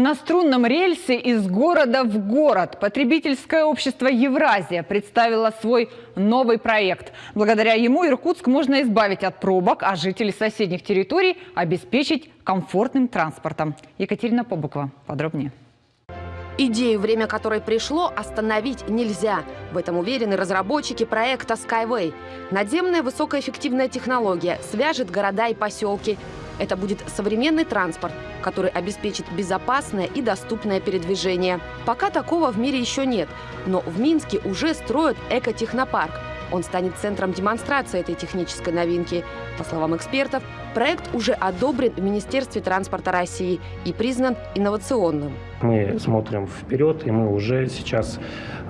На струнном рельсе из города в город потребительское общество «Евразия» представило свой новый проект. Благодаря ему Иркутск можно избавить от пробок, а жителей соседних территорий обеспечить комфортным транспортом. Екатерина Побукова. Подробнее. Идею, время которой пришло, остановить нельзя. В этом уверены разработчики проекта Skyway. Надземная высокоэффективная технология свяжет города и поселки. Это будет современный транспорт, который обеспечит безопасное и доступное передвижение. Пока такого в мире еще нет, но в Минске уже строят экотехнопарк. Он станет центром демонстрации этой технической новинки. По словам экспертов, проект уже одобрен в Министерстве транспорта России и признан инновационным. Мы смотрим вперед, и мы уже сейчас,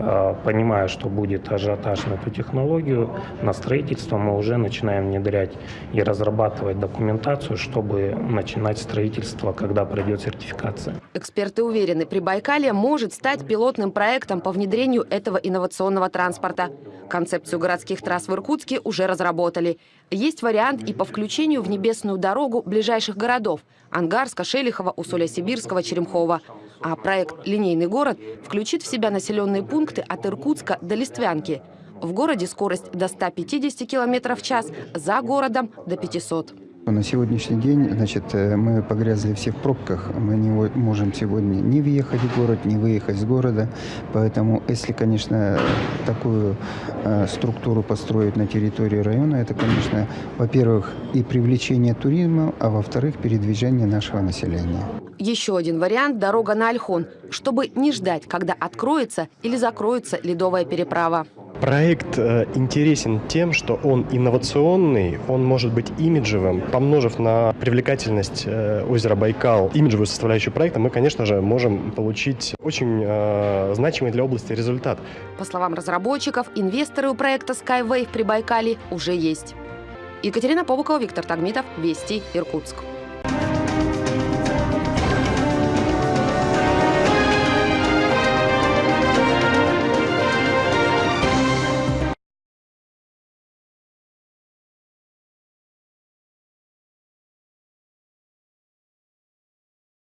э, понимая, что будет ажиотаж на эту технологию, на строительство, мы уже начинаем внедрять и разрабатывать документацию, чтобы начинать строительство, когда пройдет сертификация. Эксперты уверены, Прибайкалье может стать пилотным проектом по внедрению этого инновационного транспорта. Концепцию городских трасс в Иркутске уже разработали. Есть вариант и по включению в небесную дорогу ближайших городов – Ангарска, Шелихова, Усоля-Сибирского, Черемхова. А проект «Линейный город» включит в себя населенные пункты от Иркутска до Листвянки. В городе скорость до 150 км в час, за городом – до 500 на сегодняшний день значит, э, мы погрязли все в пробках. Мы не можем сегодня не въехать в город, не выехать из города. Поэтому, если, конечно, такую э, структуру построить на территории района, это, конечно, во-первых, и привлечение туризма, а во-вторых, передвижение нашего населения. Еще один вариант – дорога на Альхон, чтобы не ждать, когда откроется или закроется ледовая переправа. Проект э, интересен тем, что он инновационный, он может быть имиджевым. Помножив на привлекательность э, озера Байкал, имиджевую составляющую проекта, мы, конечно же, можем получить очень э, значимый для области результат. По словам разработчиков, инвесторы у проекта Skyway в Прибайкале уже есть. Екатерина Побукова, Виктор Тагмитов, Вести, Иркутск.